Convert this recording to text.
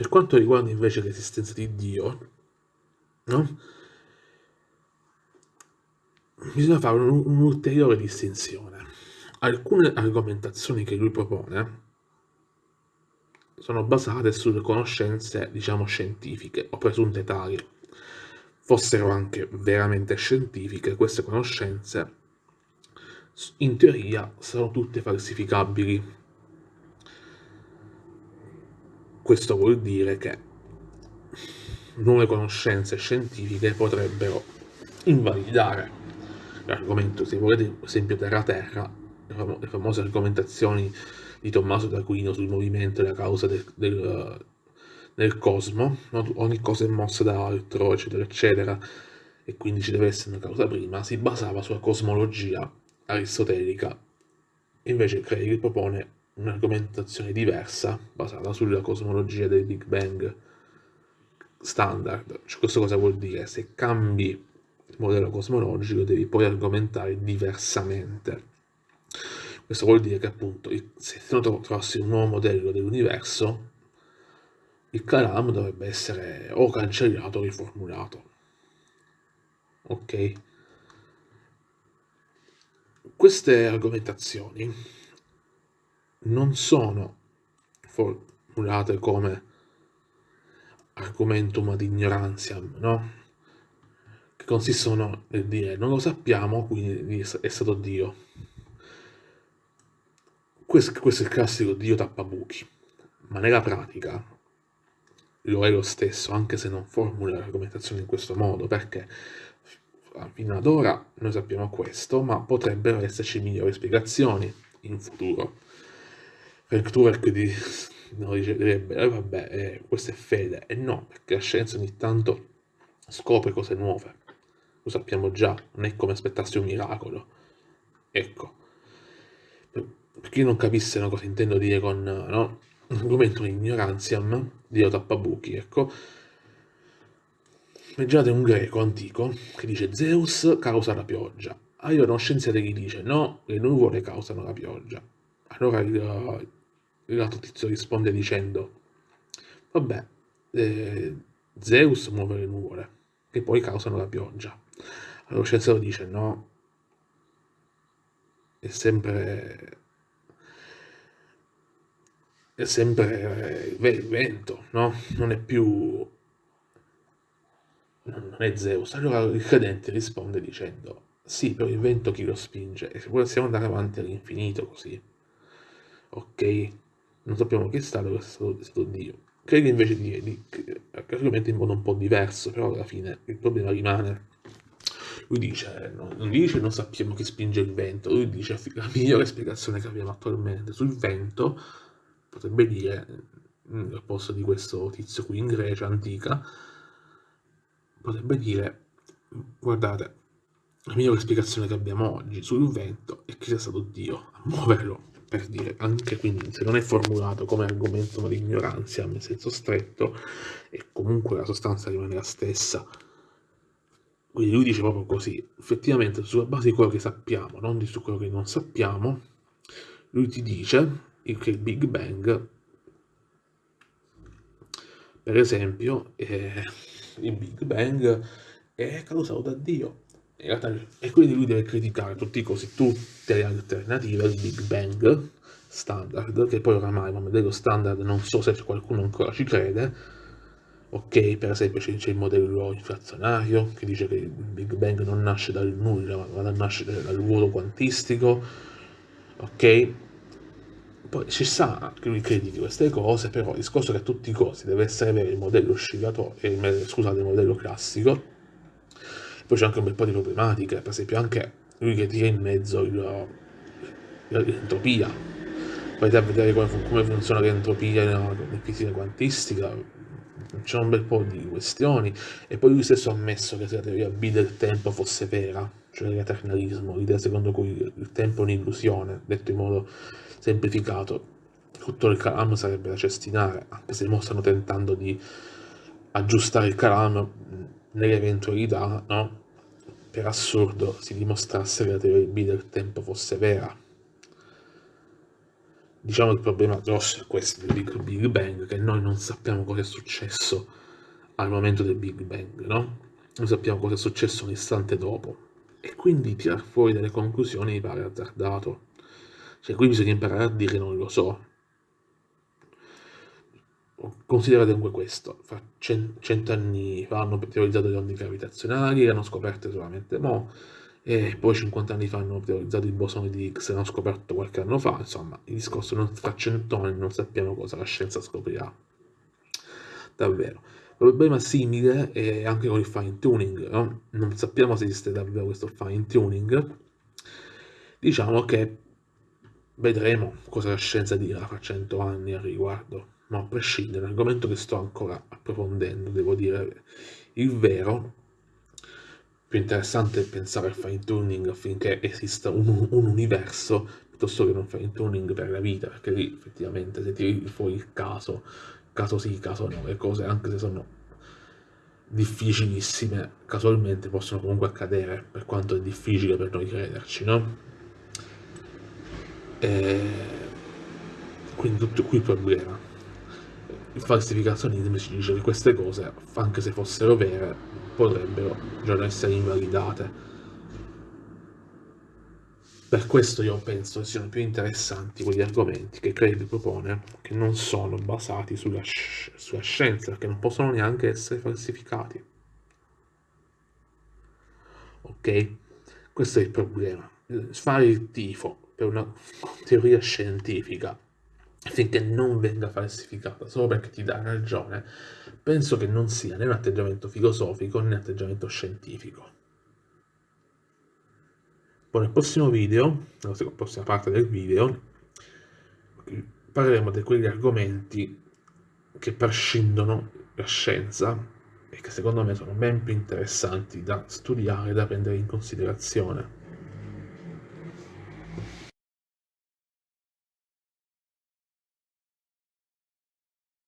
Per quanto riguarda invece l'esistenza di Dio, no? bisogna fare un'ulteriore distinzione. Alcune argomentazioni che lui propone sono basate sulle conoscenze, diciamo, scientifiche o presunte tali. Fossero anche veramente scientifiche, queste conoscenze in teoria sono tutte falsificabili. Questo vuol dire che nuove conoscenze scientifiche potrebbero invalidare l'argomento, se volete, esempio terra-terra, le famose argomentazioni di Tommaso d'Aquino sul movimento e la causa del, del, del cosmo, no? ogni cosa è mossa da altro, eccetera, eccetera, e quindi ci deve essere una causa prima, si basava sulla cosmologia aristotelica. Invece Craig propone un'argomentazione diversa, basata sulla cosmologia del Big Bang standard. Cioè, questo cosa vuol dire? Se cambi il modello cosmologico devi poi argomentare diversamente. Questo vuol dire che appunto se tu trovassi un nuovo modello dell'universo, il Kalam dovrebbe essere o cancellato o riformulato. Ok? Queste argomentazioni non sono formulate come argumentum ad ignorantiam, no? Che consistono nel dire non lo sappiamo, quindi è stato Dio questo, questo è il classico Dio tappabuchi, ma nella pratica lo è lo stesso, anche se non formula l'argomentazione in questo modo, perché fino ad ora noi sappiamo questo, ma potrebbero esserci migliori spiegazioni in futuro. Frank Turek di, no, direbbe, eh, vabbè, eh, questa è fede, e no, perché la scienza ogni tanto scopre cose nuove, lo sappiamo già, non è come aspettarsi un miracolo. Ecco, per chi non capisse no, cosa intendo dire con no, argomento ignorantiam, Dio tappabuchi, ecco, immaginate un greco antico che dice Zeus causa la pioggia. Allora uno scienziato che dice no, le nuvole causano la pioggia. Allora il, l'altro tizio risponde dicendo vabbè, eh, Zeus muove le nuvole che poi causano la pioggia. Allora lo scienziato dice no, è sempre è sempre il vento, no? Non è più... non è Zeus. Allora il credente risponde dicendo sì, però il vento chi lo spinge? E possiamo andare avanti all'infinito così. Ok? Non sappiamo chi è stato, è stato, è stato Dio. Credo invece di, di argomenta in modo un po' diverso, però alla fine il problema rimane. Lui dice, non dice non sappiamo chi spinge il vento, lui dice la migliore spiegazione che abbiamo attualmente sul vento potrebbe dire, mm, al posto di questo tizio qui in Grecia antica, potrebbe dire, guardate, la migliore spiegazione che abbiamo oggi sul vento è che sia stato Dio a muoverlo, per dire, anche quindi se non è formulato come argomento di ignoranza nel senso stretto, e comunque la sostanza rimane la stessa. Quindi lui dice proprio così, effettivamente sulla base di quello che sappiamo, non di su quello che non sappiamo, lui ti dice che il Big Bang, per esempio, eh, il Big Bang è causato da Dio. E quindi lui deve criticare tutti così, tutte le alternative al Big Bang standard, che poi oramai un modello standard non so se qualcuno ancora ci crede, ok, per esempio c'è il modello inflazionario che dice che il Big Bang non nasce dal nulla, ma nasce dal vuoto quantistico, ok? Poi ci sta che lui critichi queste cose, però il discorso che a tutti i costi deve essere avere il modello oscillatorio, eh, scusate, il modello classico. Poi c'è anche un bel po' di problematiche, per esempio anche lui che tira in mezzo l'entropia. Poi a vedere come, come funziona l'entropia in fisica quantistica, c'è un bel po' di questioni. E poi lui stesso ha ammesso che se la teoria B del tempo fosse vera, cioè l'eternalismo, l'idea secondo cui il tempo è un'illusione, detto in modo semplificato. Tutto il calam sarebbe da cestinare, anche se mo stanno tentando di aggiustare il calam nell'eventualità, no? Per assurdo si dimostrasse che la teoria B del tempo fosse vera. diciamo il problema grosso è questo del Big, Big Bang, che noi non sappiamo cosa è successo al momento del Big Bang, no? Non sappiamo cosa è successo un istante dopo. E quindi tirar fuori delle conclusioni mi pare azzardato. Cioè, qui bisogna imparare a dire non lo so. Considerate dunque questo, cent'anni fa hanno teorizzato le onde gravitazionali, le hanno scoperte solamente mo', e poi 50 anni fa hanno teorizzato il bosone di Higgs, l'hanno scoperto qualche anno fa, insomma, il discorso non, fra cent'anni non sappiamo cosa la scienza scoprirà. Davvero. Problema simile è anche con il fine tuning, no? non sappiamo se esiste davvero questo fine tuning, diciamo che vedremo cosa la scienza dirà fra cento anni al riguardo, ma a prescindere, è un argomento che sto ancora approfondendo, devo dire il vero, più interessante è pensare al fine tuning affinché esista un, un universo piuttosto che un fine tuning per la vita, perché lì effettivamente se tiri fuori il caso caso sì, caso no, le cose anche se sono difficilissime, casualmente possono comunque accadere, per quanto è difficile per noi crederci, no? E... Quindi tutto qui il problema. Il falsificazionismo ci dice che queste cose, anche se fossero vere, potrebbero già essere invalidate per questo io penso siano più interessanti quegli argomenti che Craig propone, che non sono basati sulla, sci sulla scienza, che non possono neanche essere falsificati. Ok? Questo è il problema. Fare il tifo per una teoria scientifica affinché non venga falsificata solo perché ti dà ragione, penso che non sia né un atteggiamento filosofico né un atteggiamento scientifico. Poi nel prossimo video, nella prossima parte del video, parleremo di quegli argomenti che prescindono la scienza e che secondo me sono ben più interessanti da studiare e da prendere in considerazione.